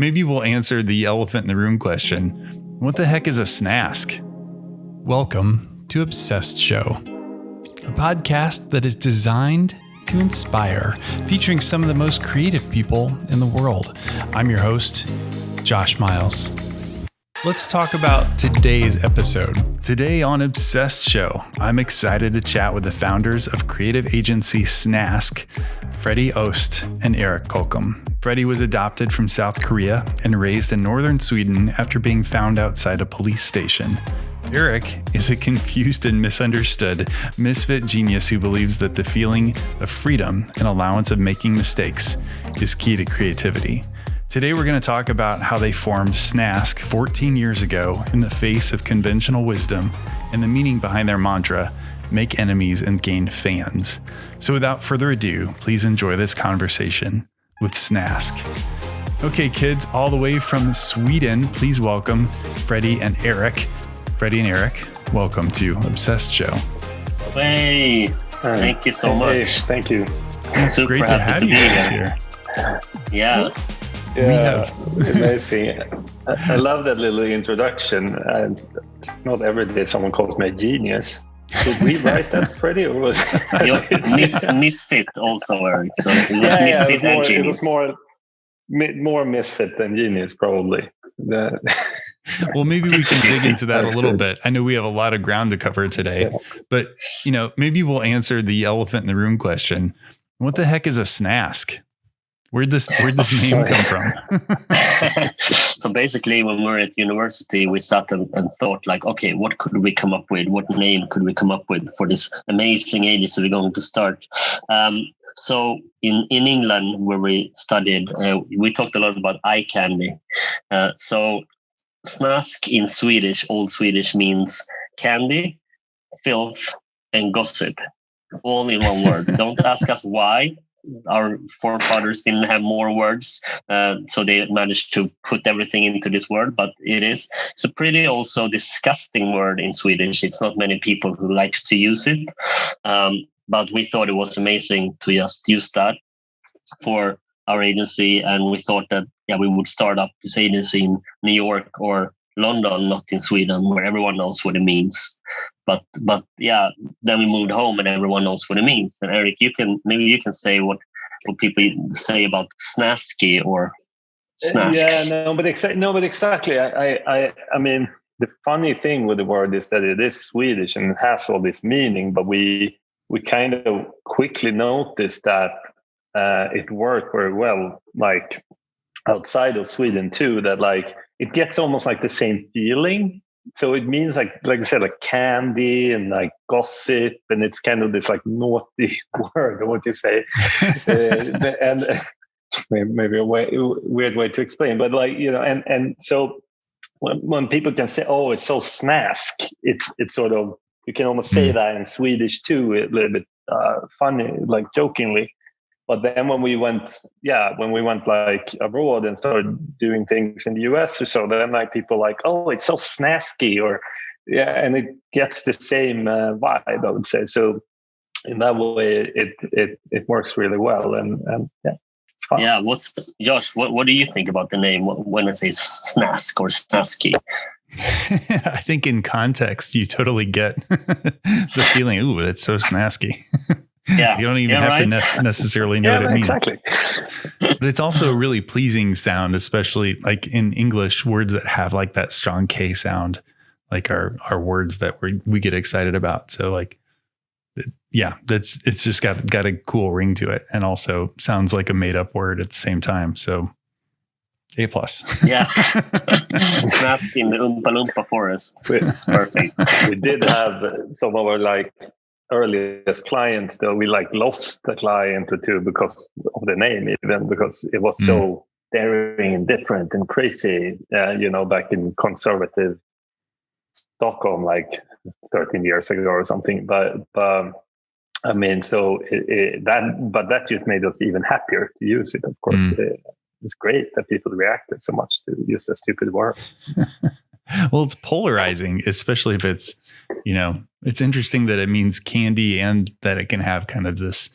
Maybe we'll answer the elephant in the room question. What the heck is a snask? Welcome to Obsessed Show, a podcast that is designed to inspire, featuring some of the most creative people in the world. I'm your host, Josh Miles. Let's talk about today's episode. Today on Obsessed Show, I'm excited to chat with the founders of creative agency Snask, Freddie Ost and Eric Kockum. Freddie was adopted from South Korea and raised in northern Sweden after being found outside a police station. Eric is a confused and misunderstood misfit genius who believes that the feeling of freedom and allowance of making mistakes is key to creativity. Today, we're going to talk about how they formed Snask 14 years ago in the face of conventional wisdom and the meaning behind their mantra make enemies and gain fans. So, without further ado, please enjoy this conversation with Snask. Okay, kids, all the way from Sweden, please welcome Freddie and Eric. Freddie and Eric, welcome to Obsessed Show. Hey, thank you so much. Hey, thank you. It's Super great to have to you guys here. Yeah. Yeah, amazing. I love that little introduction. And it's not every day someone calls me a genius. Did we write that, Freddie, or was Miss, misfit also, Eric? So it was yeah, yeah, it was more, it was more, more misfit than genius, probably. well, maybe we can dig into that a little good. bit. I know we have a lot of ground to cover today, yeah. but you know, maybe we'll answer the elephant in the room question. What the heck is a snask? Where'd this where'd this name come from? so basically, when we were at university, we sat and, and, thought like, okay, what could we come up with? What name could we come up with for this amazing agency we're going to start? Um, so in in England, where we studied, uh, we talked a lot about eye candy. Uh, so snask in Swedish, old Swedish means candy, filth, and gossip all in one word. Don't ask us why our forefathers didn't have more words, uh, so they managed to put everything into this word. But it is it's a pretty also disgusting word in Swedish. It's not many people who likes to use it, um, but we thought it was amazing to just use that for our agency, and we thought that yeah we would start up this agency in New York or London, not in Sweden, where everyone knows what it means. But but yeah, then we moved home and everyone knows what it means. And Eric, you can maybe you can say what what people say about snasky or snasks. Yeah, no, but exactly. No, but exactly. I, I I mean, the funny thing with the word is that it is Swedish and it has all this meaning, but we we kind of quickly noticed that uh, it worked very well, like outside of Sweden too. That like it gets almost like the same feeling. So it means like like I said, like candy and like gossip, and it's kind of this like naughty word, what you say, uh, and maybe a way, weird way to explain, but like you know, and and so when, when people can say, "Oh, it's so snask," it's it's sort of you can almost say mm. that in Swedish too, a little bit uh, funny, like jokingly but then when we went yeah when we went like abroad and started doing things in the us or so then like people like oh it's so snasky or yeah and it gets the same uh, vibe i would say so in that way it it it works really well and and yeah yeah what's josh what, what do you think about the name when it says snask or snasky I think in context, you totally get the feeling. Ooh, that's so snasky. Yeah. you don't even yeah, have right? to ne- necessarily know yeah, what it means. Exactly. but it's also a really pleasing sound, especially like in English words that have like that strong K sound, like our, our words that we we get excited about. So like, yeah, that's, it's just got, got a cool ring to it. And also sounds like a made up word at the same time. So a plus. yeah. Snapped in the Oompa Loompa forest. It's perfect. We did have some of our like earliest clients though we like lost a client or two because of the name even because it was mm. so daring and different and crazy uh, you know back in conservative stockholm like 13 years ago or something but, but i mean so it, it, that but that just made us even happier to use it of course mm. it, it's great that people reacted so much to use a stupid word well it's polarizing especially if it's you know, it's interesting that it means candy and that it can have kind of this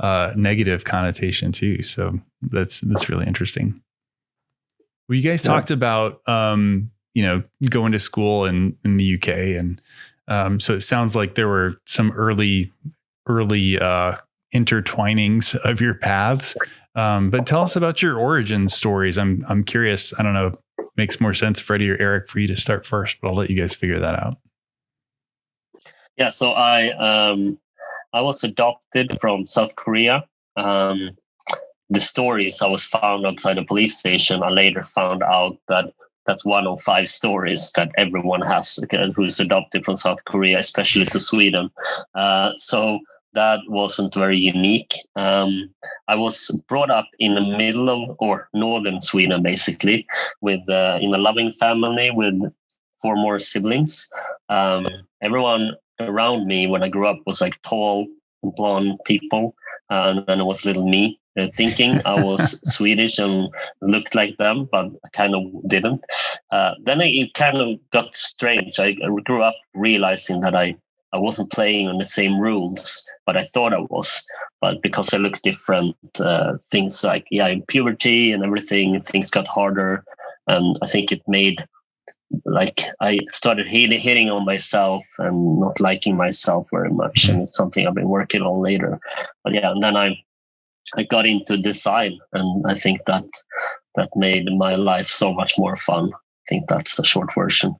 uh, negative connotation too. So that's that's really interesting. Well, you guys yeah. talked about um, you know going to school in in the UK, and um, so it sounds like there were some early early uh, intertwinings of your paths. Um, but tell us about your origin stories. I'm I'm curious. I don't know. Makes more sense, Freddie or Eric, for you to start first, but I'll let you guys figure that out. Yeah. So I um, I was adopted from South Korea. Um, the stories I was found outside a police station. I later found out that that's one of five stories that everyone has who's adopted from South Korea, especially to Sweden. Uh, so that wasn't very unique. Um, I was brought up in the middle of or northern Sweden, basically, with uh, in a loving family with four more siblings. Um, everyone around me when I grew up was like tall, blonde people, uh, and then it was little me. Uh, thinking I was Swedish and looked like them, but I kind of didn't. Uh, then it kind of got strange. I grew up realizing that I I wasn't playing on the same rules, but I thought I was. But because I looked different, uh, things like yeah, in puberty and everything, things got harder, and I think it made like I started hitting, hitting on myself and not liking myself very much, and it's something I've been working on later. But yeah, and then I I got into design, and I think that that made my life so much more fun. I think that's the short version.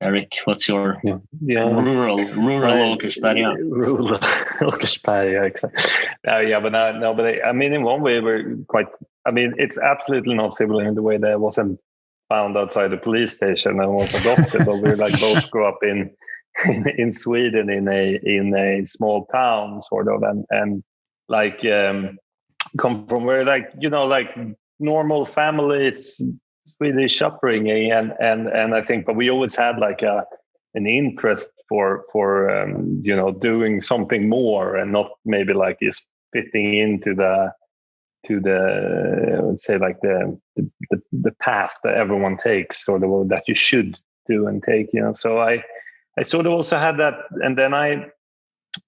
Eric, what's your yeah. yeah. rural rural Åkersberga? Rural Åkersberga, exactly. Uh, yeah, but no, no but I, I, mean, in one way, we're quite. I mean, it's absolutely not similar in the way that I wasn't found outside the police station and was adopted, but we like both grew up in, in, in Sweden in a in a small town, sort of, and and like um, come from where like you know like normal families Swedish upbringing, and and and I think, but we always had like a an interest for for um, you know doing something more and not maybe like just fitting into the to the let's say like the, the the path that everyone takes or the that you should do and take you know. So i i sort of also had that and then i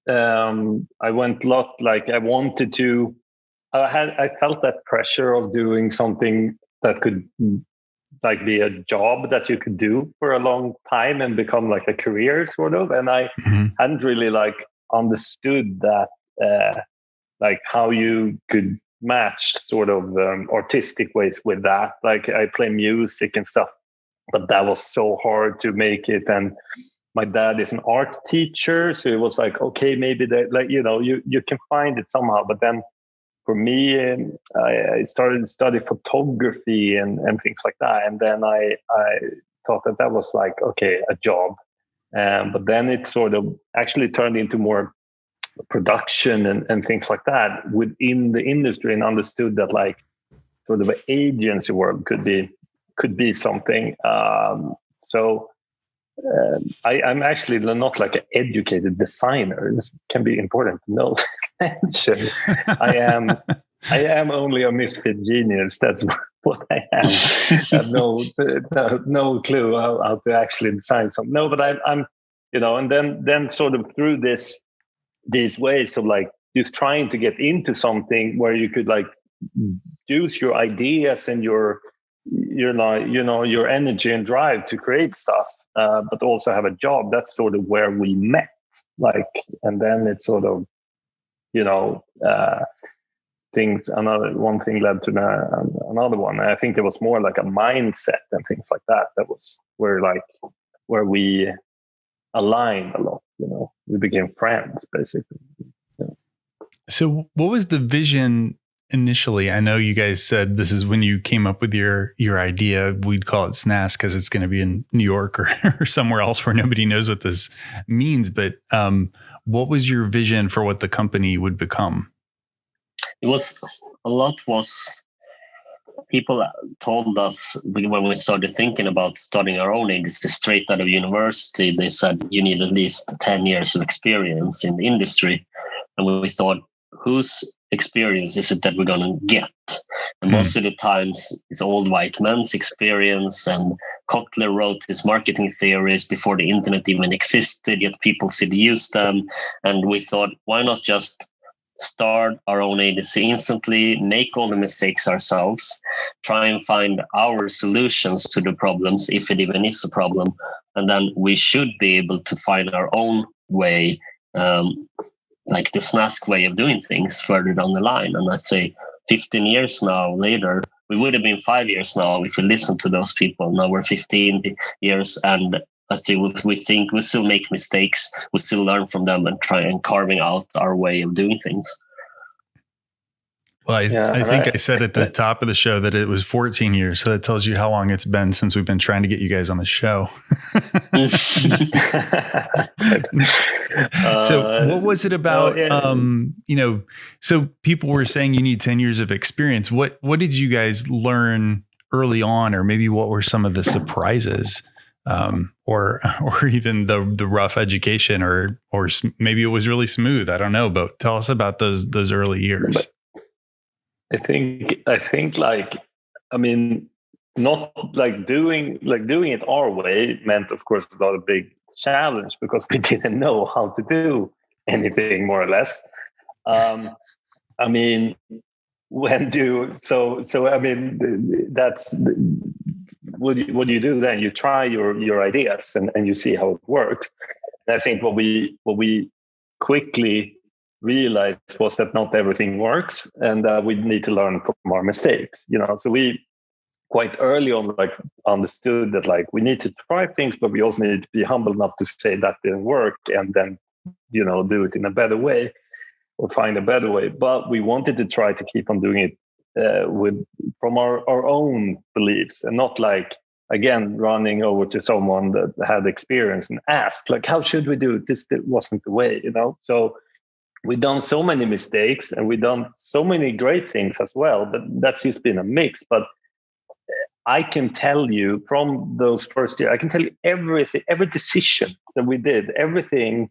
um i went a lot like i wanted to i had i felt that pressure of doing something that could like be a job that you could do for a long time and become like a career sort of. And i mm-hmm. hadn't really like understood that uh, like how you could match sort of um, artistic ways with that. Like i play music and stuff but that was so hard to make it. And my dad is an art teacher so it was like okay maybe that like you know you you can find it somehow. But then for me, um, I, started to study photography and, and things like that. And then I, I thought that that was like, okay, a job. Um, but then it sort of actually turned into more production and, and things like that within the industry and understood that like sort of agency world could be could be something. Um, so um, I, am actually not like an educated designer. This can be important to know. I am I am only a misfit genius. That's what I am. Have no, no, no clue how, how, to actually design something. No, but I, I'm, you know, and then then sort of through this these ways of like just trying to get into something where you could like use your ideas and your your like you know your energy and drive to create stuff, uh, but also have a job. That's sort of where we met. Like, and then it sort of you know uh, things another one thing led to the, another one. I think it was more like a mindset and things like that that was where like where we aligned a lot you know. We became friends basically. So what was the vision initially? I know you guys said this is when you came up with your your idea. We'd call it Snask because it's going to be in new york or, or somewhere else where nobody knows what this means but um what was your vision for what the company would become? It was a lot was people told us when we started thinking about starting our own industry straight out of university they said you need at least 10 years of experience in the industry and we thought whose experience is it that we're going to get mm. most of the times it's old white men's experience and Kotler wrote his marketing theories before the internet even existed, yet people still use them. And we thought, why not just start our own agency instantly, make all the mistakes ourselves, try and find our solutions to the problems, if it even is a problem. And then we should be able to find our own way, um, like the Snask way of doing things further down the line. And I'd say 15 years now later, we would have been five years now if we listened to those people. Now we're 15 years and I think we think we still make mistakes, we still learn from them and try and carving out our way of doing things. Well, I, yeah, I think right. I said at the top of the show that it was 14 years. So that tells you how long it's been since we've been trying to get you guys on the show. so, uh, what was it about? yeah. um, you know, so people were saying you need 10 years of experience. What What did you guys learn early on, or maybe what were some of the surprises? um, or or even the the rough education, or or maybe it was really smooth. I don't know, but tell us about those those early years. But I think I think like I mean, not like doing like doing it our way meant, of course, a lot of big challenge because we didn't know how to do anything more or less. Um, I mean, when do so so I mean that's what you, what do you do then? You try your your ideas and, and you see how it works. And I think what we what we quickly realized was that not everything works, and that we need to learn from our mistakes. You know, so we quite early on like understood that like we need to try things, but we also need to be humble enough to say that didn't work, and then you know do it in a better way or find a better way. But we wanted to try to keep on doing it uh, with from our, our own beliefs and not like again running over to someone that had experience and ask like how should we do it this wasn't the way you know so we've done so many mistakes and we've done so many great things as well but that's just been a mix but i can tell you from those first years i can tell you everything every decision that we did everything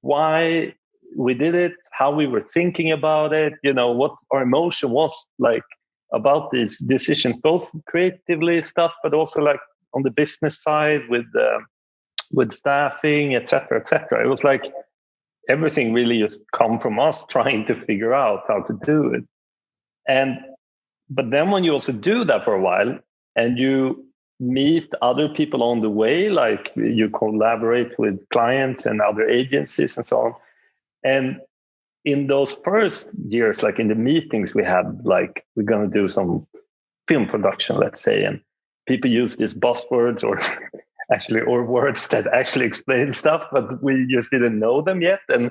why we did it, how we were thinking about it, you know, what our emotion was like about these decisions, both creatively stuff, but also like on the business side with uh, with staffing, etc., etc. It was like everything really just come from us trying to figure out how to do it. And but then when you also do that for a while and you meet other people on the way, like you collaborate with clients and other agencies and so on, and in those first years, like in the meetings we had, like we're going to do some film production, let's say, and people use these buzzwords or actually or words that actually explain stuff, but we just didn't know them yet. And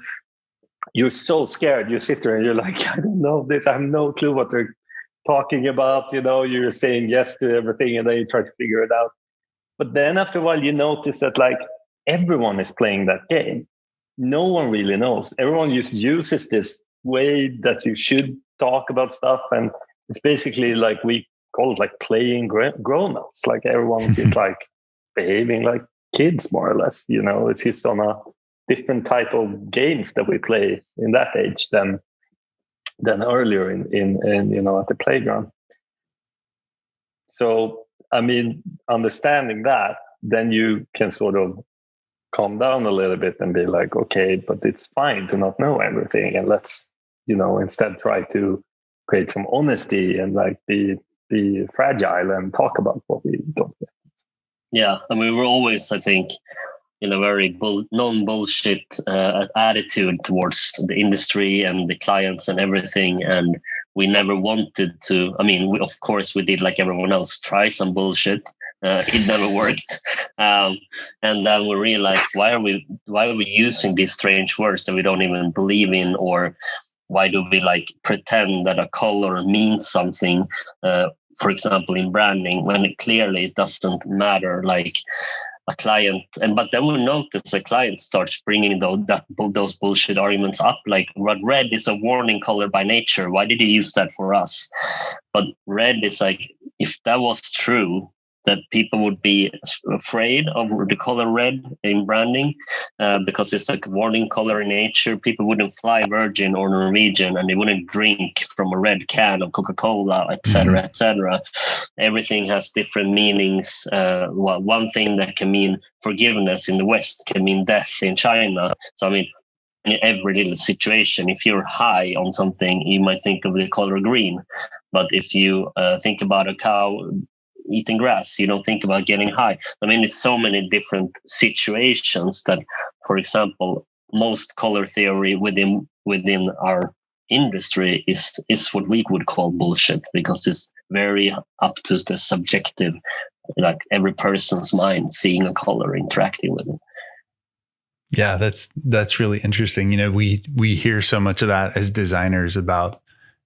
you're so scared. You sit there and you're like, I don't know this. I have no clue what they're talking about. You know, you're saying yes to everything, and then you try to figure it out. But then after a while, you notice that like everyone is playing that game no one really knows. Everyone just uses this way that you should talk about stuff, and it's basically like we call it like playing grown-ups. Like everyone is like behaving like kids, more or less. You know, it's just on a different type of games that we play in that age than than earlier in in, in you know at the playground. So I mean, understanding that, then you can sort of calm down a little bit and be like, okay, but it's fine to not know everything, and let's you know instead try to create some honesty and like be be fragile and talk about what we don't get. Yeah, I mean, we're always, I think, in a very bull, non-bullshit uh, attitude towards the industry and the clients and everything, and we never wanted to. I mean, we, of course, we did like everyone else, try some bullshit, uh, it never worked. Um, and then we realized why are we why are we using these strange words that we don't even believe in, or why do we like pretend that a color means something? Uh, for example, in branding, when it clearly it doesn't matter. Like a client and but then we notice a client starts bringing those that, those bullshit arguments up like red is a warning color by nature why did he use that for us but red is like if that was true that people would be afraid of the color red in branding uh, because it's like a warning color in nature. People wouldn't fly Virgin or Norwegian and they wouldn't drink from a red can of Coca Cola, etc., mm-hmm. etc. Everything has different meanings. Uh, well, one thing that can mean forgiveness in the West can mean death in China. So, I mean, in every little situation. If you're high on something, you might think of the color green. But if you uh, think about a cow eating grass, you don't think about getting high. I mean, it's so many different situations that, for example, most color theory within within our industry is is what we would call bullshit because it's very up to the subjective like every person's mind seeing a color interacting with it. Yeah that's that's really interesting. You know we we hear so much of that as designers about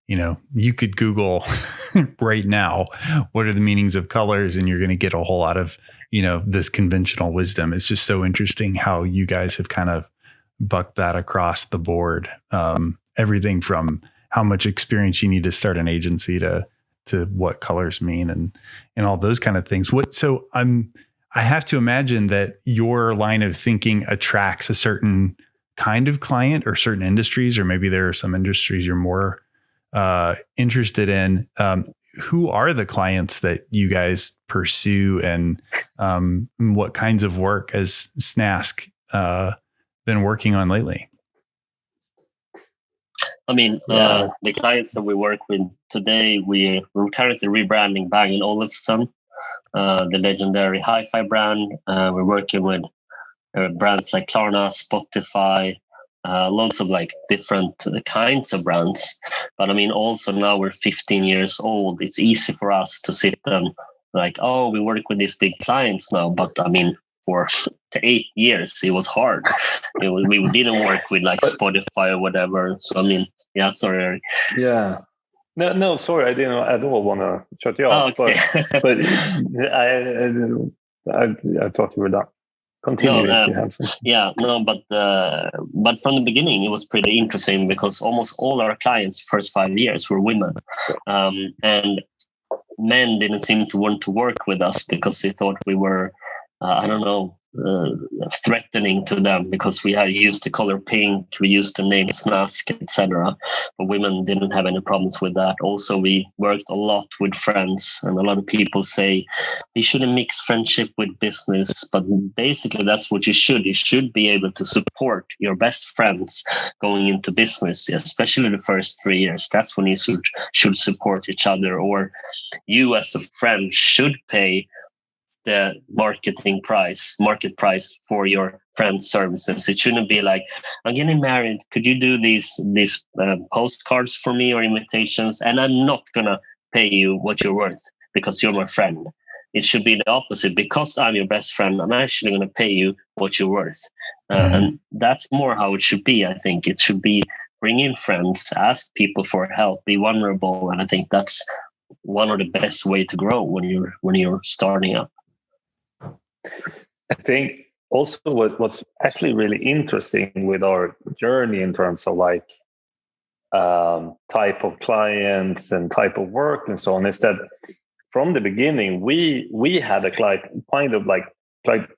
you know you could google right now what are the meanings of colors and you're going to get a whole lot of you know this conventional wisdom it's just so interesting how you guys have kind of bucked that across the board um, everything from how much experience you need to start an agency to to what colors mean and and all those kind of things. What so I'm I have to imagine that your line of thinking attracts a certain kind of client or certain industries, or maybe there are some industries you're more uh, interested in. Um, who are the clients that you guys pursue, and um, what kinds of work has Snask uh, been working on lately? I mean, uh, the clients that we work with today, we, we're currently rebranding Bang & Olufsen, uh, the legendary hi-fi brand. Uh, we're working with uh, brands like Klarna, Spotify, uh, lots of like different kinds of brands. But I mean, also now we're 15 years old. It's easy for us to sit and like, oh, we work with these big clients now. But I mean, for eight years it was hard it was, we didn't work with like spotify or whatever so i mean yeah sorry yeah no, no, sorry, I didn't at all want to shut you off. Oh, okay. but, but I, I, I, thought you were done. Continue no, uh, Yeah, no, but uh, but from the beginning it was pretty interesting because almost all our clients first five years were women, um, and men didn't seem to want to work with us because they thought we were uh, I don't know, Uh, threatening to them because we used the color pink, we used the name Snask, etc. But women didn't have any problems with that. Also, we worked a lot with friends, and a lot of people say you shouldn't mix friendship with business. But basically, that's what you should. You should be able to support your best friends going into business, especially the first three years. That's when you should, should support each other, or you as a friend should pay the marketing price, market price for your friend services. It shouldn't be like, I'm getting married. Could you do these these uh, postcards for me or invitations? And I'm not gonna pay you what you're worth because you're my friend. It should be the opposite. Because I'm your best friend, I'm actually gonna pay you what you're worth. Uh, mm-hmm. And that's more how it should be. I think it should be bring in friends, ask people for help, be vulnerable, and I think that's one of the best way to grow when you're when you're starting up. I think also what, what's actually really interesting with our journey in terms of like um, type of clients and type of work and so on is that from the beginning we we had a kind of like like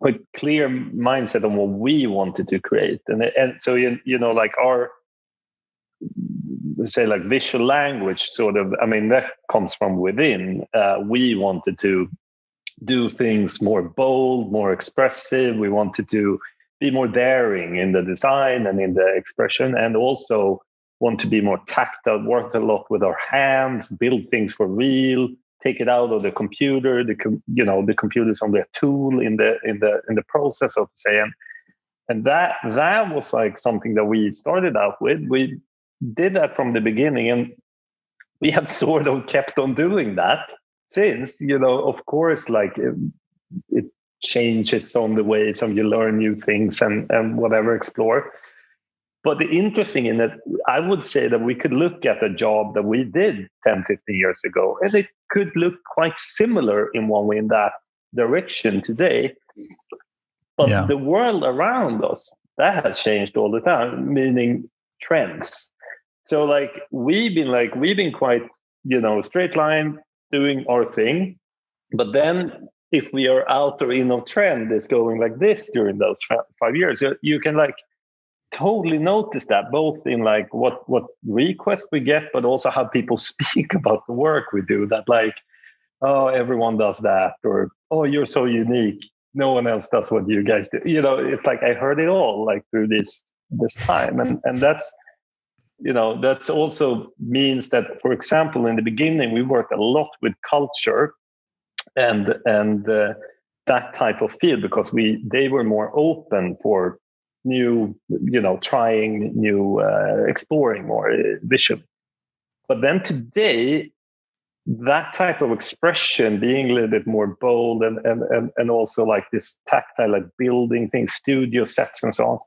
quite clear mindset on what we wanted to create. And and so you, you know like our say like visual language sort of i mean that comes from within uh, we wanted to do things more bold, more expressive. We wanted to be more daring in the design and in the expression, and also want to be more tactile, uh, work a lot with our hands, build things for real, take it out of the computer. The com- you know the computer is only a tool in the in the in the process, so to say, and and that that was like something that we started out with. We did that from the beginning, and we have sort of kept on doing that since you know of course like it, it changes on the way some you learn new things and and whatever explore. But the interesting in it i would say that we could look at a job that we did 10 15 years ago and it could look quite similar in one way in that direction today. But yeah. the world around us that has changed all the time meaning trends. So like we've been like we've been quite you know straight line doing our thing. But then if we are out or in of trend is going like this during those five years, you can like totally notice that both in like what what requests we get, but also how people speak about the work we do. That like, oh, everyone does that, or oh, you're so unique. No one else does what you guys do. You know, it's like I heard it all like through this this time and and that's you know that's also means that for example in the beginning we worked a lot with culture and and uh, that type of field because we they were more open for new you know trying new uh, exploring more uh, vision. But then today that type of expression being a little bit more bold and and and, and also like this tactile like building things studio sets and so on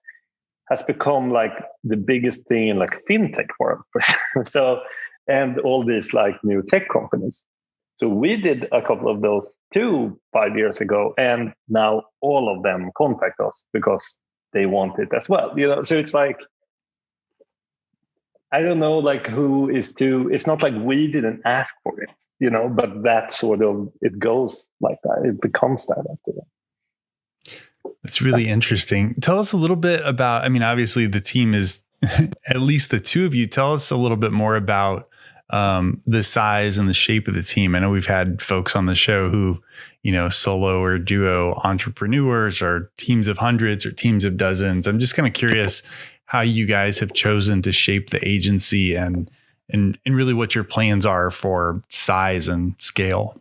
has become like the biggest thing in like fintech world so and all these like new tech companies so we did a couple of those two five years ago, and now all of them contact us because they want it as well. You know, so it's like I don't know, like who is to. It's not like we didn't ask for it, you know, but that sort of it goes like that. It becomes that after that. That's really interesting. Tell us a little bit about. I mean, obviously the team is at least the two of you. Tell us a little bit more about um, the size and the shape of the team. I know we've had folks on the show who, you know, solo or duo entrepreneurs or teams of hundreds or teams of dozens. I'm just kind of curious how you guys have chosen to shape the agency and and and really what your plans are for size and scale.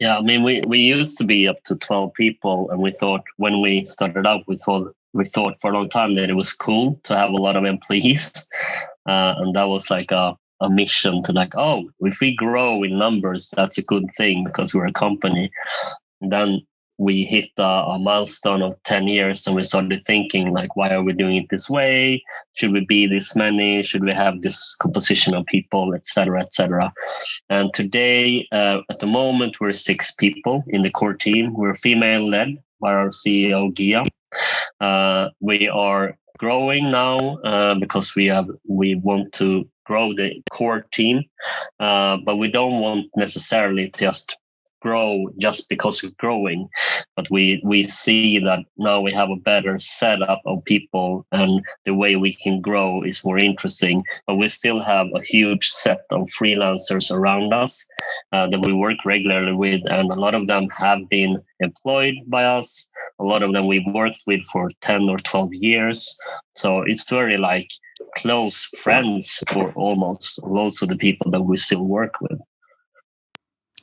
Yeah, I mean, we, we used to be up to 12 people, and we thought when we started out, we thought we thought for a long time that it was cool to have a lot of employees, uh, and that was like a a mission to like, oh, if we grow in numbers, that's a good thing because we're a company. And then we hit a, a, milestone of 10 years and we started thinking like why are we doing it this way? Should we be this many? Should we have this composition of people etc etc and today uh, at the moment we're six people in the core team. We're female led by our ceo gia. Uh, we are growing now uh, because we have we want to grow the core team, uh, but we don't want necessarily just grow just because of growing but we we see that now we have a better setup of people and the way we can grow is more interesting but we still have a huge set of freelancers around us uh, that we work regularly with and a lot of them have been employed by us. A lot of them we've worked with for 10 or 12 years. So it's very like close friends for almost loads of the people that we still work with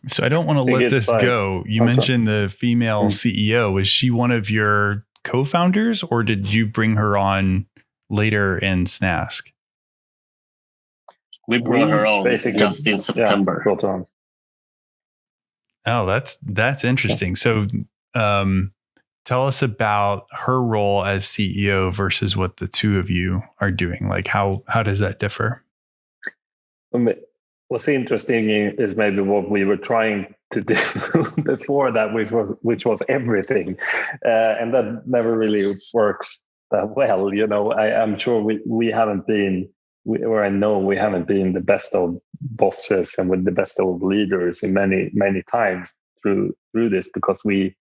so I don't want to let this go. You mentioned the female mm-hmm. CEO. Was she one of your co-founders, or did you bring her on later in Snask? We brought her on Basically, just in September. Yeah, oh, that's that's interesting. So, um, tell us about her role as CEO versus what the two of you are doing. Like, how how does that differ? What's interesting is maybe what we were trying to do before that, which was which was everything, uh, and that never really works that well. You know, I, am sure we we haven't been, or I know we haven't been the best of bosses and with the best of leaders in many many times through through this because we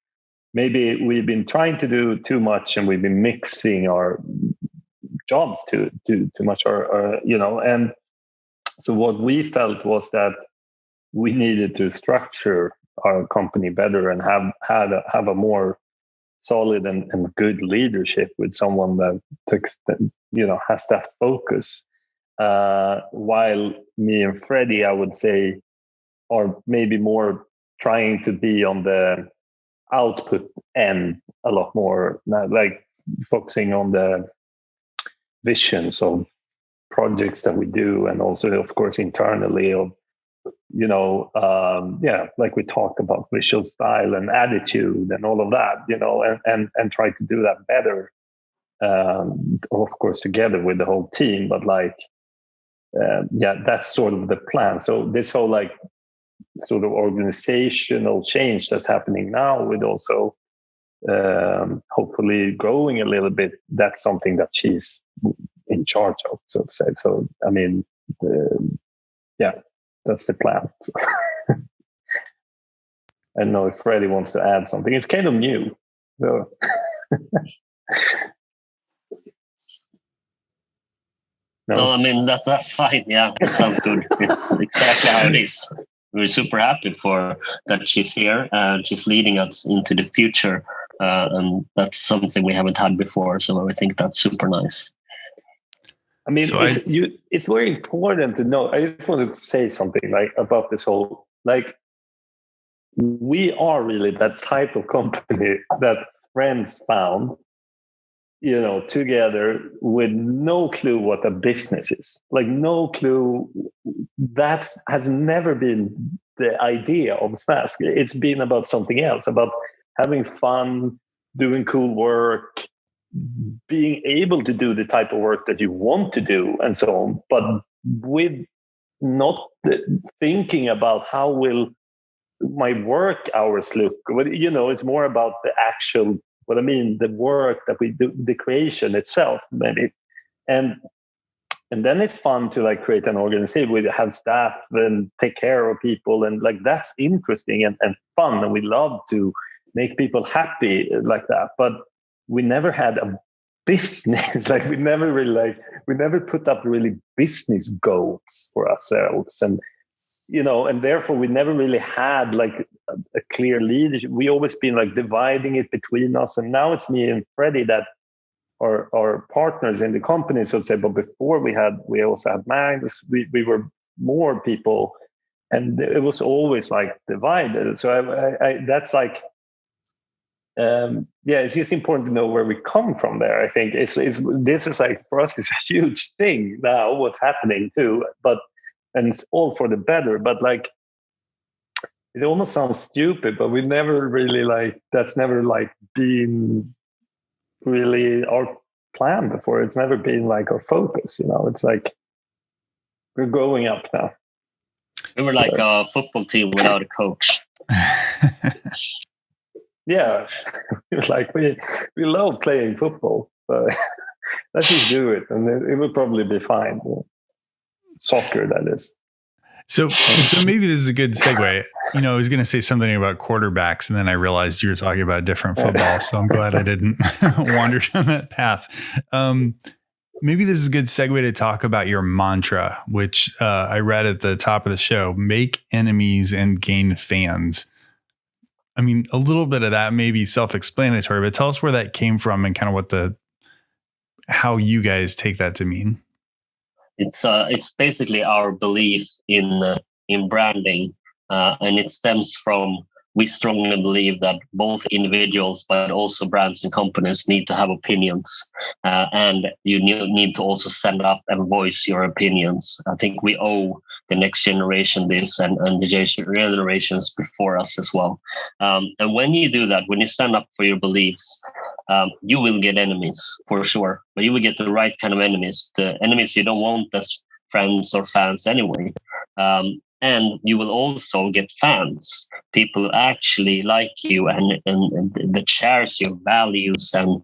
maybe we've been trying to do too much and we've been mixing our jobs too too too much or, or you know and so what we felt was that we needed to structure our company better and have had a, have a more solid and, and good leadership with someone that takes you know has that focus. Uh, while me and Freddie, I would say, are maybe more trying to be on the output end a lot more, like focusing on the visions of projects that we do and also of course internally of you know um, yeah like we talked about visual style and attitude and all of that you know and and, and try to do that better um, of course together with the whole team but like uh, yeah that's sort of the plan. So this whole like sort of organizational change that's happening now with also um, hopefully growing a little bit that's something that she's in charge of, so to say. So, I mean, the, yeah, that's the plan. I don't know if Freddie wants to add something. It's kind of new. So. no? no, I mean that's that's fine. Yeah, it sounds good. it's exactly how it is. We're super happy for that she's here and she's leading us into the future uh, and that's something we haven't had before. So I think that's super nice. I mean, so it's, I, you, it's very important to know. I just want to say something like about this whole like we are really that type of company that friends found you know together with no clue what a business is like no clue that has never been the idea of snask it's been about something else about having fun doing cool work being able to do the type of work that you want to do and so on but with not thinking about how will my work hours look. You know it's more about the actual what i mean the work that we do the creation itself maybe. And and then it's fun to like create an organization we have staff and take care of people and like that's interesting and, and fun and we love to make people happy like that. But we never had a business. Like we never really like we never put up really business goals for ourselves. And you know and therefore we never really had like a, a, clear leadership. We always been like dividing it between us. And now it's me and freddie that are our partners in the company so to say. But before we had we also had magnus. We, we were more people. And it was always like divided so I, I, I that's like um, yeah, it's just important to know where we come from there. I think it's, it's this is like for us, it's a huge thing now. What's happening too, but and it's all for the better. But like, it almost sounds stupid, but we never really like that's never like been really our plan before. It's never been like our focus. You know, it's like we're growing up now. We were like a football team without a coach. yeah, like we we love playing football, but let's just do it, and it, it will probably be fine. Soccer, that is. So, so maybe this is a good segue. You know, I was going to say something about quarterbacks, and then I realized you were talking about different football. So I'm glad I didn't wander down that path. Um, maybe this is a good segue to talk about your mantra, which uh, I read at the top of the show: "Make enemies and gain fans." I mean, a little bit of that may be self-explanatory, but tell us where that came from and kind of what the how you guys take that to mean. It's uh, it's basically our belief in uh, in branding, uh, and it stems from we strongly believe that both individuals but also brands and companies need to have opinions uh, and you need to also stand up and voice your opinions i think we owe the next generation this and, and the generations before us as well. Um, and when you do that, when you stand up for your beliefs, um, you will get enemies for sure, but you will get the right kind of enemies, the enemies you don't want as friends or fans anyway. Um, and you will also get fans people who actually like you and, and, and that shares your values. And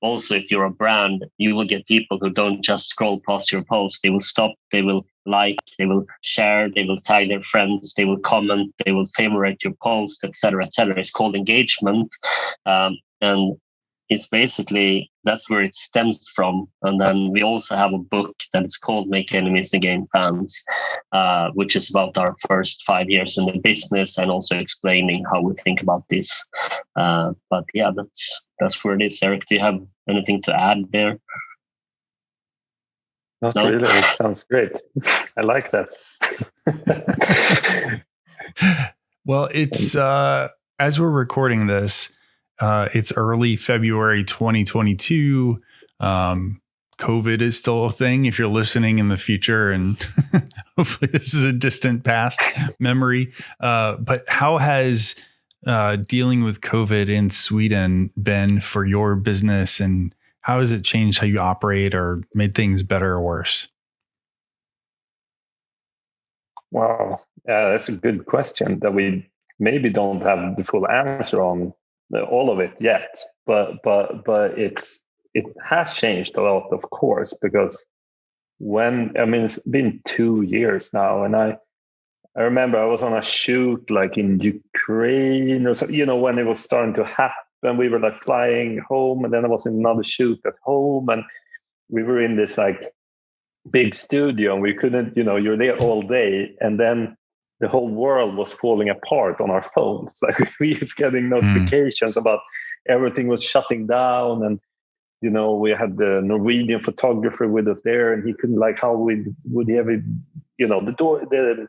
also if you're a brand you will get people who don't just scroll past your post. They will stop they will like they will share they will tag their friends they will comment they will favorite your post etc etc it's called engagement. Um, and it's basically that's where it stems from. And then we also have a book that is called Make Enemies and Gain Fans, uh, which is about our first five years in the business and also explaining how we think about this. Uh, but yeah, that's that's where it is. Eric, do you have anything to add there? Not no? really. It sounds great. I like that. well, it's uh, as we're recording this uh, it's early February 2022. Um, COVID is still a thing if you're listening in the future, and hopefully this is a distant past memory. Uh, but how has uh, dealing with COVID in Sweden been for your business, and how has it changed how you operate or made things better or worse? Wow, yeah, that's a good question that we maybe don't have the full answer on all of it yet, but but but it's it has changed a lot, of course, because when I mean it's been two years now, and I I remember I was on a shoot like in Ukraine or so, you know, when it was starting to happen. We were like flying home, and then I was in another shoot at home, and we were in this like big studio, and we couldn't, you know, you're there all day, and then the whole world was falling apart on our phones. Like we was getting hmm. notifications mm. about everything was shutting down and you know we had the norwegian photographer with us there and he couldn't like how we would he ever you know the door the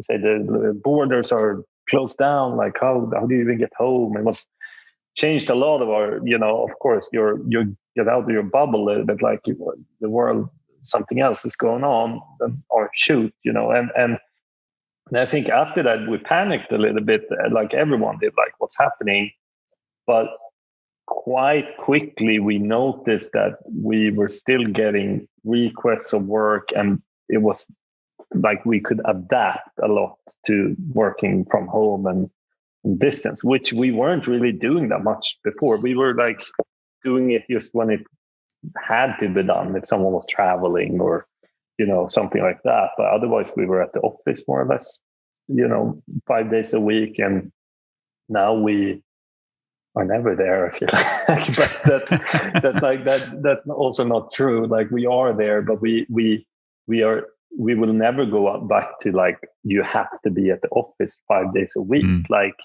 say the, borders are closed down like how how do you even get home it was changed a lot of our you know of course you're you get out of your bubble a little bit like the world something else is going on or shoot you know and and and I think after that we panicked a little bit, uh, like everyone did, like what's happening. But quite quickly we noticed that we were still getting requests of work and it was like we could adapt a lot to working from home and distance which we weren't really doing that much before we were like doing it just when it had to be done if someone was traveling or you know something like that. But otherwise we were at the office more or less you know five days a week. And now we are never there if you like. But that's that's like that that's also not true. Like we are there but we we we are we will never go back to like you have to be at the office five days a week. Mm. like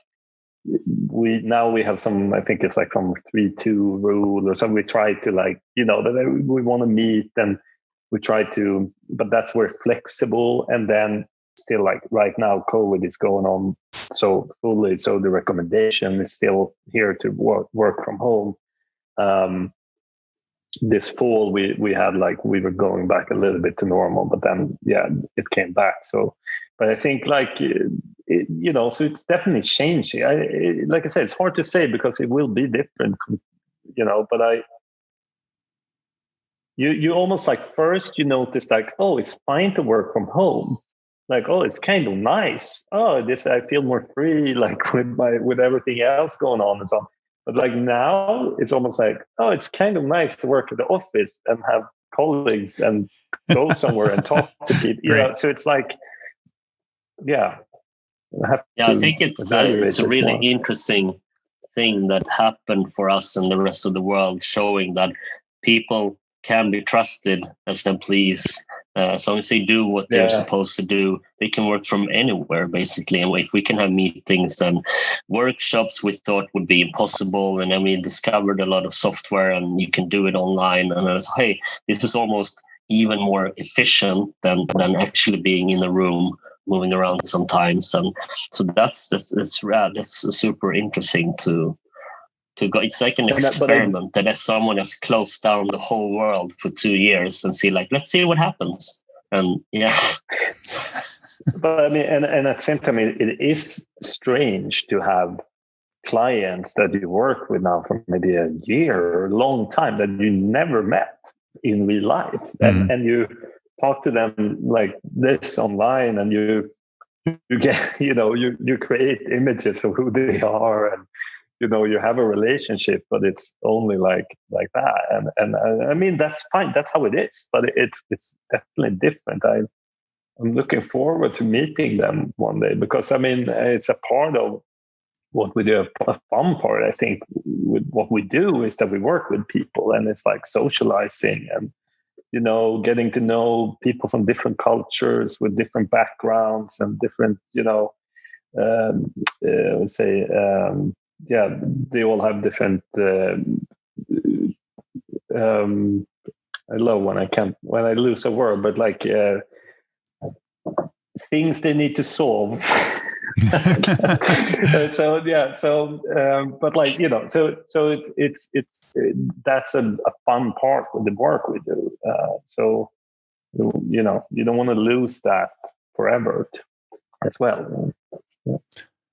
we now we have some i think it's like some three two rule or something. We try to like you know that we want to meet and we try to but that's where flexible and then still like right now covid is going on so fully so the recommendation is still here to work work from home. Um, this fall we we had like we were going back a little bit to normal but then yeah it came back. So but i think like it, you know so it's definitely changing. I, it, like i said it's hard to say because it will be different you know but i you you almost like first you notice like oh it's fine to work from home. Like oh it's kind of nice. Oh this i feel more free like with my with everything else going on and so on. But like now it's almost like oh it's kind of nice to work at the office and have colleagues and go somewhere and talk to people you know so it's like yeah. I yeah i think it's uh, it's a really more. interesting thing that happened for us and the rest of the world showing that people can be trusted as employees. Uh, as long as they do what they're yeah. supposed to do, they can work from anywhere basically. And if we can have meetings and workshops we thought would be impossible, and then we discovered a lot of software and you can do it online. And I was, hey, this is almost even more efficient than than actually being in a room moving around sometimes and so that's that's that's rad that's super interesting to to go. It's like an experiment that, that if someone has closed down the whole world for two years and see, like, let's see what happens. And yeah. but I mean, and, and at the same time, it, it is strange to have clients that you work with now for maybe a year or a long time that you never met in real life. Mm-hmm. And, and you talk to them like this online and you you get you know you you create images of who they are and you know you have a relationship but it's only like like that. And and I, mean that's fine. That's how it is but it's it's definitely different. I i'm looking forward to meeting them one day because i mean it's a part of what we do a fun part i think with what we do is that we work with people and it's like socializing and you know getting to know people from different cultures with different backgrounds and different you know um, uh, say um, yeah, they all have different. Uh, um, I love when I can't when I lose a word, but like uh, things they need to solve. so yeah, so um, but like you know, so so it, it's it's it, that's a, a, fun part of the work we do. Uh, so you know, you don't want to lose that forever as well. Yeah.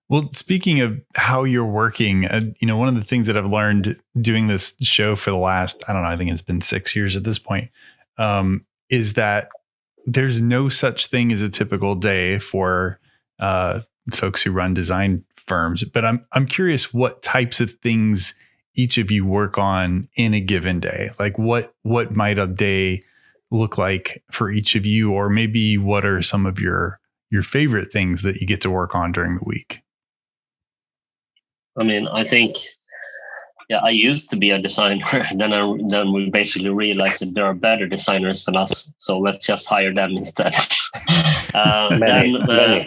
Well, speaking of how you're working, uh, you know, one of the things that I've learned doing this show for the last, I don't know, I think it's been six years at this point, um, is that there's no such thing as a typical day for uh, folks who run design firms. But I'm I'm curious what types of things each of you work on in a given day. Like what what might a day look like for each of you, or maybe what are some of your your favorite things that you get to work on during the week? I mean, I think, yeah, I used to be a designer. then I, then we basically realized that there are better designers than us, so let's just hire them instead. uh, then, uh,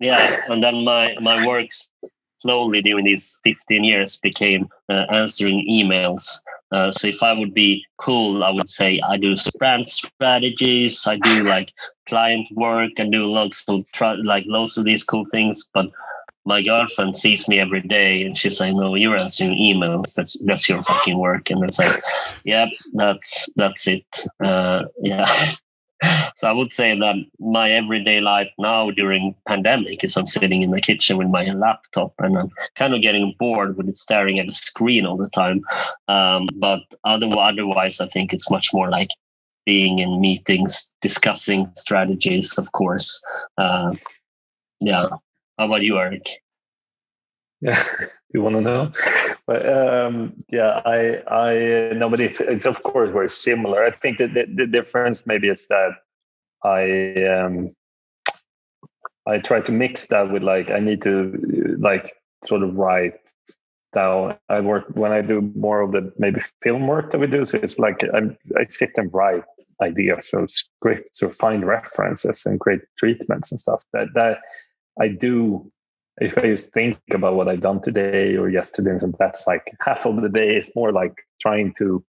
yeah, and then my my works slowly during these 15 years became uh, answering emails. Uh, so if I would be cool, I would say I do brand strategies, I do like client work, and do lots of like lots of these cool things. But my girlfriend sees me every day, and she's like, "No, you're answering emails. That's that's your fucking work." And it's like, "Yep, that's that's it." Uh, yeah. so I would say that my everyday life now during pandemic is I'm sitting in the kitchen with my laptop and I'm kind of getting bored with it staring at a screen all the time. Um, but other, otherwise, I think it's much more like being in meetings, discussing strategies, of course. Uh, yeah. How about you, Eric? Yeah, you want to know? But um, yeah, I I no, but it's it's of course very similar. I think that the, the difference maybe is that I um I try to mix that with like I need to like sort of write down. I work when I do more of the maybe film work that we do. So it's like I'm, I sit and write ideas or scripts or find references and create treatments and stuff. That that I do if I just think about what I've done today or yesterday, and that's like half of the day is more like trying to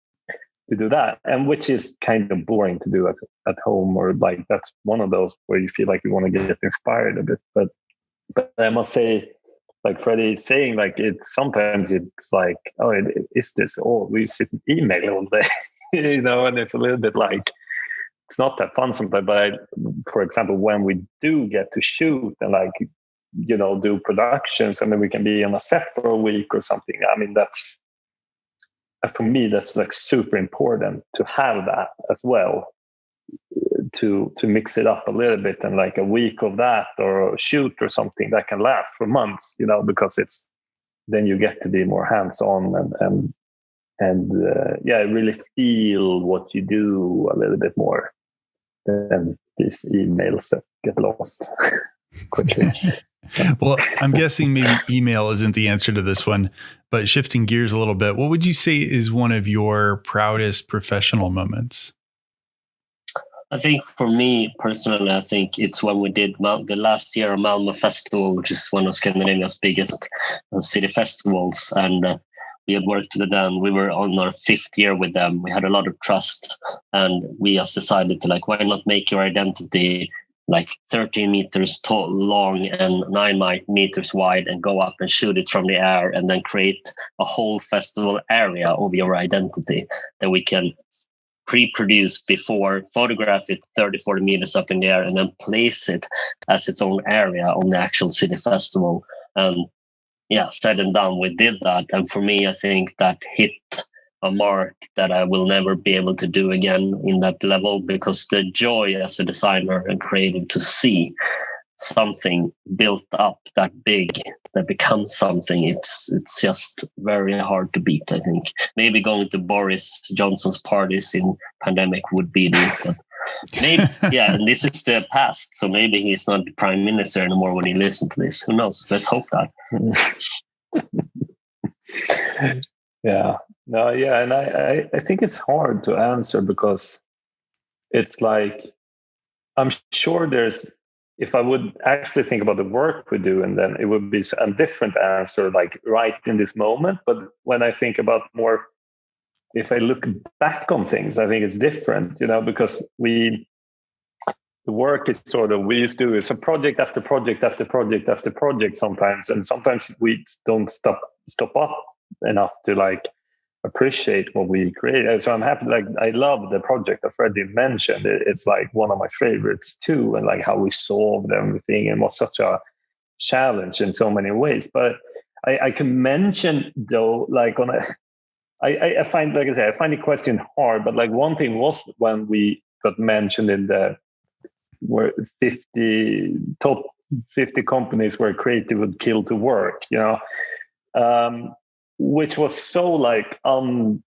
to do that, and which is kind of boring to do at at home, or like that's one of those where you feel like you want to get inspired a bit. But but I must say, like Freddie is saying, like it sometimes it's like, oh, it, is this all we sit and email all day, you know, and it's a little bit like it's not that fun sometimes. But I, for example, when we do get to shoot and like you know do productions and then we can be on a set for a week or something i mean that's uh, for me that's like super important to have that as well to to mix it up a little bit and like a week of that or a shoot or something that can last for months you know because it's then you get to be more hands on and and and uh, yeah I really feel what you do a little bit more than these emails that get lost quickly well, I'm guessing maybe email isn't the answer to this one, but shifting gears a little bit, what would you say is one of your proudest professional moments? I think for me personally, I think it's when we did the last year of Malmo Festival, which is one of Scandinavia's biggest uh, city festivals. And uh, we had worked with them. We were on our fifth year with them. We had a lot of trust, and we just decided to like, why not make your identity like 13 meters tall, long and nine meters wide and go up and shoot it from the air and then create a whole festival area of your identity that we can pre-produce before photograph it 30 40 meters up in the air and then place it as its own area on the actual city festival and yeah said and done we did that. And for me i think that hit a mark that I will never be able to do again in that level because the joy as a designer and creative to see something built up that big that becomes something it's it's just very hard to beat i think. Maybe going to boris johnson's parties in pandemic would be the maybe yeah and this is the past so maybe he's not the prime minister anymore when he listens to this. Who knows? Let's hope that yeah. No, yeah, and I, I, I think it's hard to answer because it's like I'm sure there's if I would actually think about the work we do, and then it would be a different answer, like right in this moment. But when I think about more, if I look back on things, I think it's different, you know, because we, the work is sort of, we used to do is a project after project after project after project sometimes. And sometimes we don't stop, stop up enough to like appreciate what we create. So I'm happy. Like I love the project that Freddie mentioned. It's like one of my favorites too, and like how we solved everything and was such a challenge in so many ways. But I, I can mention though, like on a, I, I find like I said, I find the question hard. But like one thing was when we got mentioned in the where 50 top 50 companies where creative would kill to work. You know. Um, which was so like um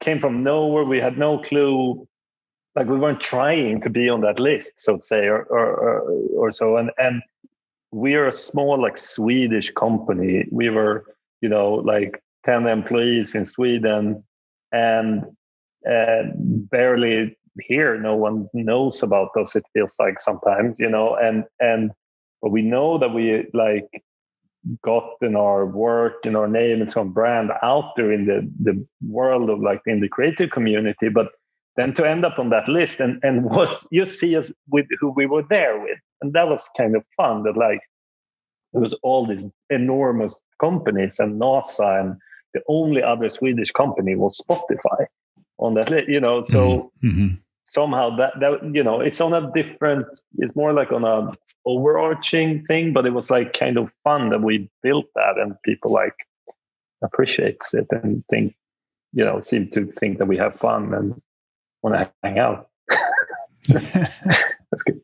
came from nowhere. We had no clue. Like we weren't trying to be on that list, so to say, or or, or, or so. And and we are a small like Swedish company. We were, you know, like 10 employees in Sweden and uh, barely here. No one knows about us. It feels like sometimes, you know, and, and, but we know that we like gotten our work and our name and some brand out there in the the world of like in the creative community, but then to end up on that list and and what you see us with who we were there with, and that was kind of fun. That like it was all these enormous companies and NASA and the only other Swedish company was Spotify on that list, you know. So mm-hmm. mm-hmm. somehow that that you know, it's on a different. It's more like on a overarching thing, but it was like kind of fun that we built that, and people like appreciates it and think, you know, seem to think that we have fun and want to hang out. That's good.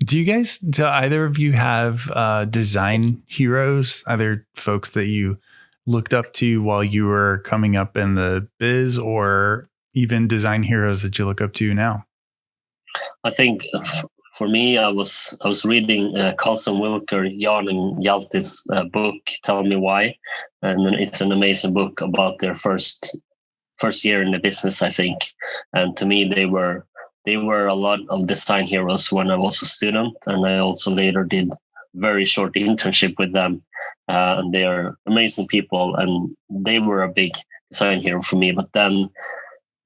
Do you guys, do either of you have uh, design heroes, either folks that you looked up to while you were coming up in the biz or even design heroes that you look up to now? I think for me, I was I was reading uh, Karlssonwilker, Jan and Hjalti's uh, book, Tell Me Why, and it's an amazing book about their first first year in the business, I think. And to me, they were they were a lot of design heroes when I was a student, and I also later did very short internship with them uh, and they are amazing people, and they were a big design hero for me. But then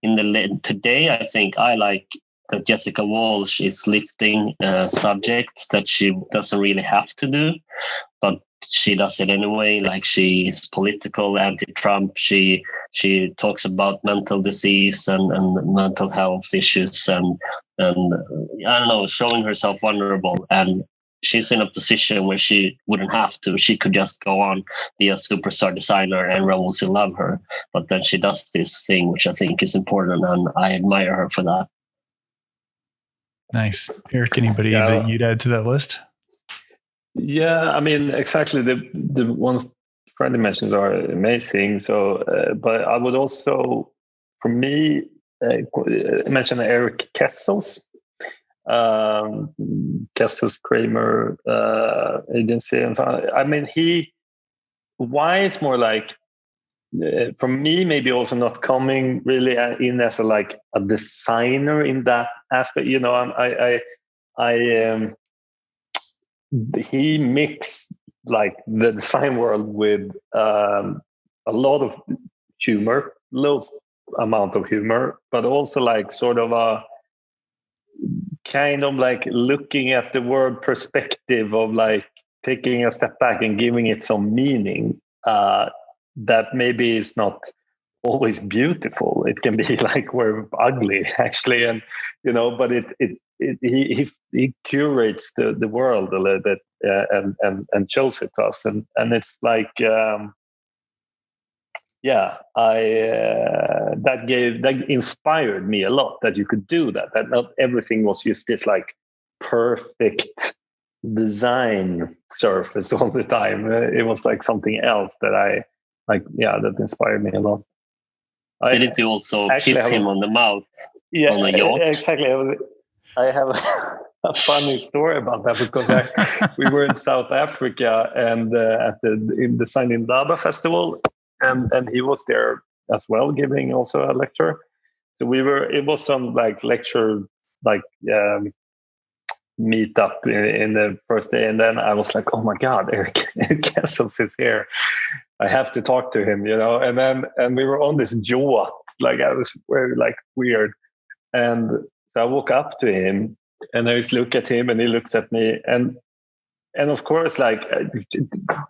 in the today, I think I like that Jessica Walsh is lifting uh, subjects that she doesn't really have to do, but she does it anyway. Like she is political, anti-Trump. She she talks about mental disease and, and mental health issues and and I don't know, showing herself vulnerable. And she's in a position where she wouldn't have to. She could just go on, be a superstar designer, and everyone will love her. But then she does this thing, which I think is important, and I admire her for that. Nice, Eric. Anybody yeah. that you'd add to that list? Yeah, I mean, exactly. The the ones Freddie mentions are amazing. So, uh, but I would also, for me, uh, mention Erik Kessels um, KesselsKramer uh, agency. And I mean, he why it's more like uh, for me maybe also not coming really in as a like a designer in that aspect. You know, I I I um, he mixed like the design world with um, a lot of humor, low amount of humor, but also like sort of a kind of like looking at the word perspective of like taking a step back and giving it some meaning uh, that maybe is not always beautiful. It can be like we're ugly actually and you know but it it, it he, he he curates the the world a little bit uh, and and and shows it to us. And and it's like um yeah, I uh, that gave that inspired me a lot that you could do that. That not everything was just this like perfect design surface all the time. Uh, it was like something else that I like. Yeah, that inspired me a lot. Didn't you also kiss him on the mouth? Yeah, on yacht? exactly. I, was, I have a, a, funny story about that because I, we were in South Africa and uh, at the in the Design Indaba festival, and and he was there as well, giving also a lecture. So we were it was some like lecture like um, meet up in, in, the first day, and then I was like, oh my god, Erik, Erik Kessels is here. I have to talk to him, you know. And then and we were on this yacht, like I was very like weird, and so I walk up to him and I just look at him, and he looks at me, and and of course, like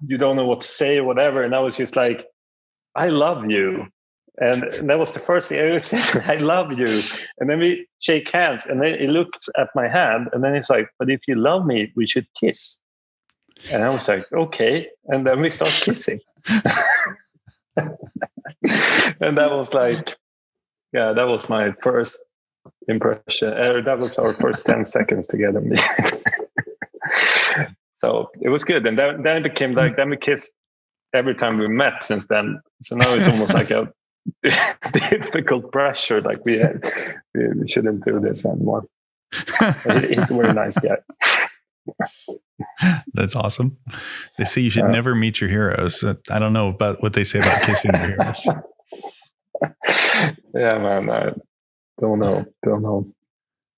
you don't know what to say or whatever. And I was just like, I love you. And, that was the first thing I said, I love you. And then we shake hands. And then he looks at my hand and then he's like, But if you love me, we should kiss. And I was like, Okay. And then we start kissing. and that was like, yeah, that was my first impression. Uh, that was our first 10 seconds together. so it was good. And then, then it became like, then we kissed every time we met since then. So now it's almost like a difficult pressure. Like we, had, we shouldn't do this anymore. He's a very nice guy. That's awesome. They say you should uh, never meet your heroes. I don't know about what they say about kissing your heroes. yeah, man. I don't know. Don't know.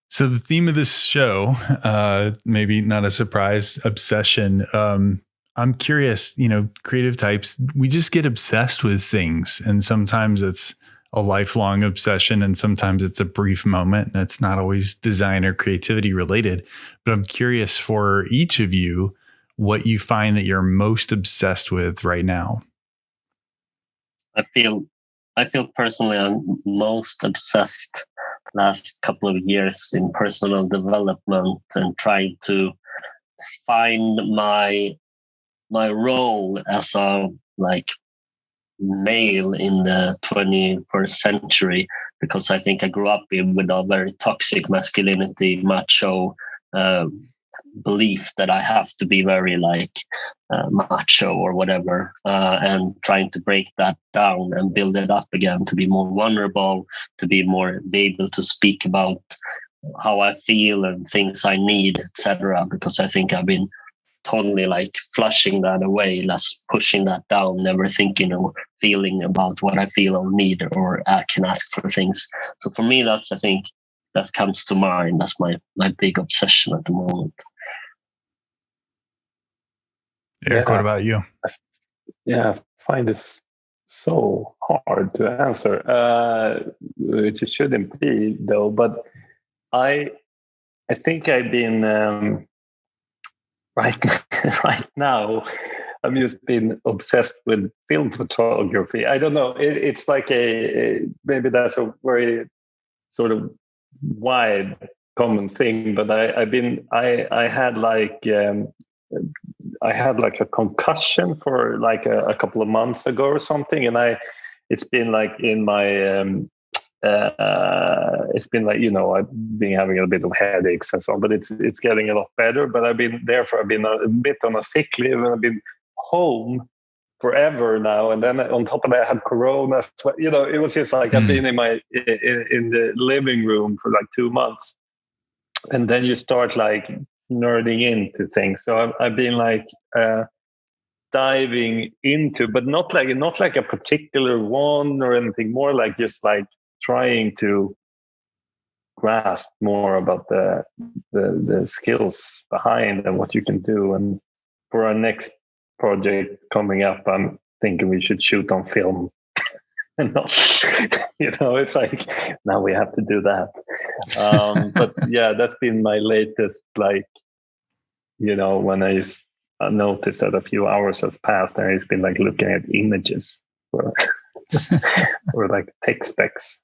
So the theme of this show, uh, maybe not a surprise, obsession. Um, I'm curious, you know, creative types, we just get obsessed with things. And sometimes it's a lifelong obsession and sometimes it's a brief moment and it's not always design or creativity related. But I'm curious for each of you what you find that you're most obsessed with right now. I feel I feel personally I'm most obsessed last couple of years in personal development and trying to find my my role as a like male in the 21st century because I think I grew up in, with a very toxic masculinity, macho uh, belief that I have to be very like uh, macho or whatever, uh, and trying to break that down and build it up again to be more vulnerable, to be more be able to speak about how I feel and things I need, etc. Because I think I've been totally like flushing that away, less pushing that down, never thinking or feeling about what I feel or need or I can ask for things. So for me, that's I think that comes to mind. That's my my big obsession at the moment. Eric, yeah. what about you? Yeah, I find this so hard to answer, uh, which it shouldn't be though. But I, I think I've been um, right right now. I've just been obsessed with film photography. I don't know. It, it's like a, a maybe that's a very sort of wide common thing, but I, I've been I I had like um, I had like a concussion for like a, a, couple of months ago or something, and I it's been like in my um, uh, it's been like you know I've been having a bit of headaches and so on, but it's it's getting a lot better. But I've been therefore I've been a, bit on a sick leave and I've been home forever now. And then on top of that, I had Corona. You know, it was just like mm. I've hmm. been in my in, in the living room for like two months, and then you start like nerding into things. So I've, I've been like uh, diving into, but not like not like a particular one or anything. More like just like trying to grasp more about the, the the skills behind and what you can do. And for our next project coming up, I'm thinking we should shoot on film. and not, you know, it's like now we have to do that. Um, but yeah, that's been my latest like you know, when I noticed that a few hours has passed and he's been like looking at images or, or like tech specs.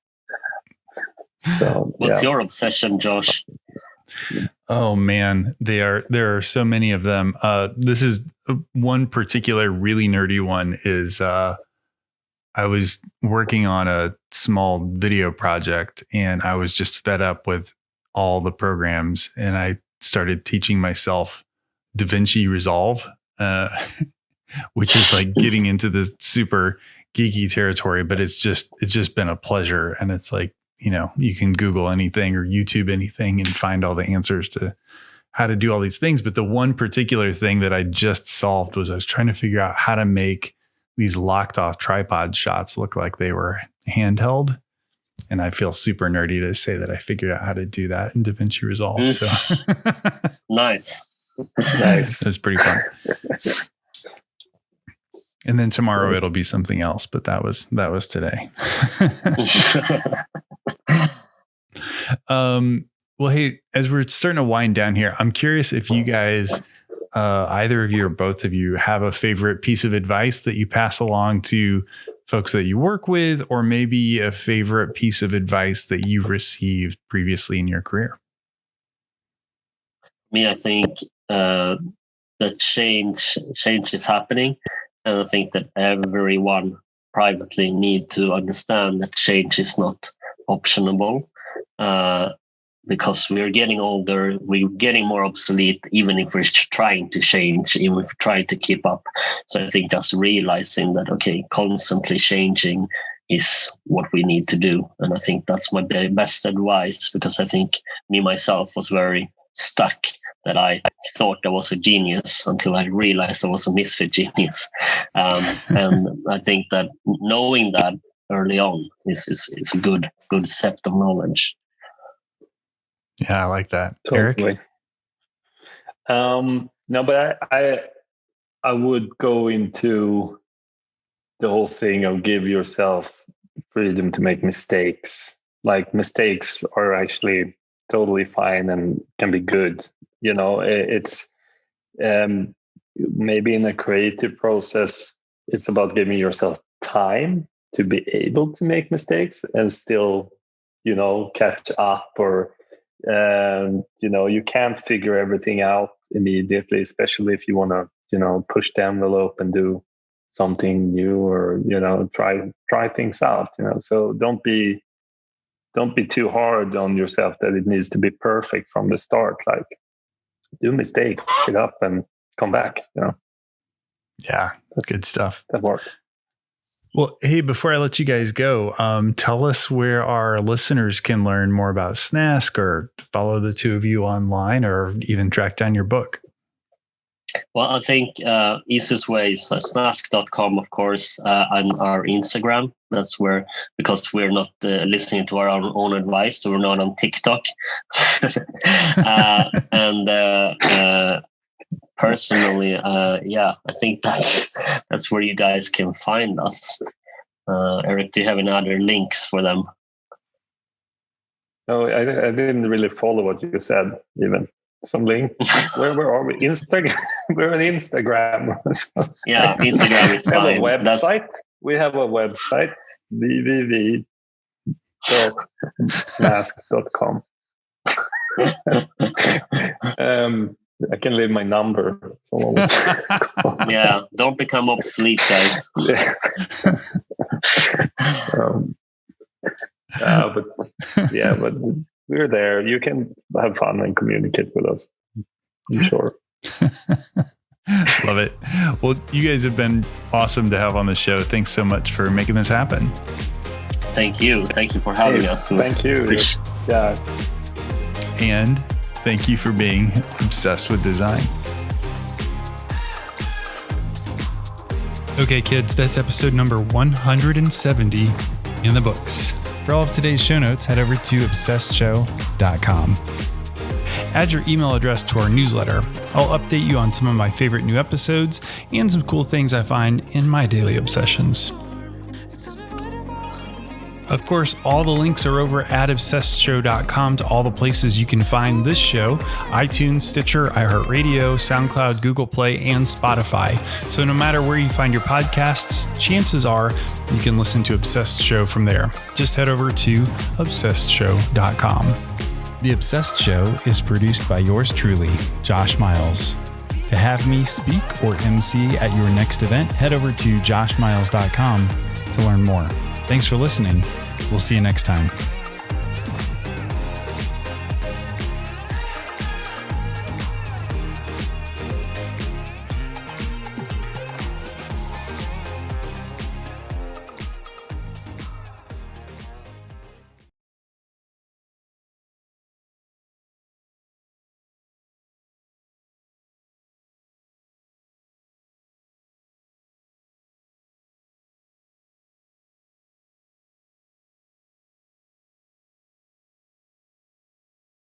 So, What's yeah. your obsession, Josh? Oh man, they are there are so many of them. Uh, this is uh, one particular really nerdy one is uh, I was working on a small video project and I was just fed up with all the programs and I started teaching myself DaVinci Resolve, uh, which is like getting into the super geeky territory, but it's just it's just been a pleasure. And it's like, you know, you can Google anything or YouTube anything and find all the answers to how to do all these things. But the one particular thing that I just solved was I was trying to figure out how to make these locked off tripod shots look like they were handheld. And I feel super nerdy to say that I figured out how to do that in DaVinci Resolve. Mm. So nice nice. It's pretty fun. and then tomorrow it'll be something else, but that was that was today. um well hey, as we're starting to wind down here, I'm curious if you guys uh, either of you or both of you have a favorite piece of advice that you pass along to folks that you work with, or maybe a favorite piece of advice that you received previously in your career? Me, I think uh, that change change is happening, and I think that everyone privately need to understand that change is not optionable. Uh, because we're getting older, we're getting more obsolete, even if we're trying to change, even if we're trying to keep up. So I think just realizing that, okay, constantly changing is what we need to do. And I think that's my best advice because I think me myself was very stuck that I thought I was a genius until I realized I was a misfit genius. Um, and I think that knowing that early on is, is, is a good good set of knowledge. Yeah, I like that. Totally. Eric? Um, no, but I, I I would go into the whole thing of give yourself freedom to make mistakes. Like mistakes are actually totally fine and can be good. You know, it's um, maybe in a creative process, it's about giving yourself time to be able to make mistakes and still, you know, catch up or um, you know, you can't figure everything out immediately, especially if you want to, you know, push the envelope and do something new or you know try try things out you know. So don't be don't be too hard on yourself that it needs to be perfect from the start like do a mistake pick up and come back you know. Yeah that's good stuff. that works well hey before i let you guys go um, tell us where our listeners can learn more about snask or follow the two of you online or even track down your book well, I think uh, easiest way is uh, snask.com, of course, uh, and our Instagram. That's where, because we're not uh, listening to our own, own advice, so we're not on TikTok. uh, and uh, uh, personally, uh, yeah, I think that's that's where you guys can find us. Uh, Eric, do you have any other links for them? No, I, I didn't really follow what you said, even some link. where, where are we? Instagram. We're on Instagram. so, yeah, Instagram is fine. We have a website. That's... We have a website www.snask.com. um, I can leave my number. yeah, don't become obsolete, guys. Yeah. um, uh, but yeah, but we're there. You can have fun and communicate with us. I'm sure. Love it. Well, you guys have been awesome to have on the show. Thanks so much for making this happen. Thank you. Thank you for having hey, us. Thank you. Yeah. And thank you for being obsessed with design. Okay, kids, that's episode number 170 in the books. For all of today's show notes, head over to obsessedshow.com. Add your email address to our newsletter. I'll update you on some of my favorite new episodes and some cool things I find in my daily obsessions. Of course, all the links are over at obsessedshow.com to all the places you can find this show iTunes, Stitcher, iHeartRadio, SoundCloud, Google Play, and Spotify. So no matter where you find your podcasts, chances are you can listen to Obsessed Show from there. Just head over to obsessedshow.com. The Obsessed Show is produced by yours truly, Josh Miles. To have me speak or MC at your next event, head over to joshmiles.com to learn more. Thanks for listening. We'll see you next time.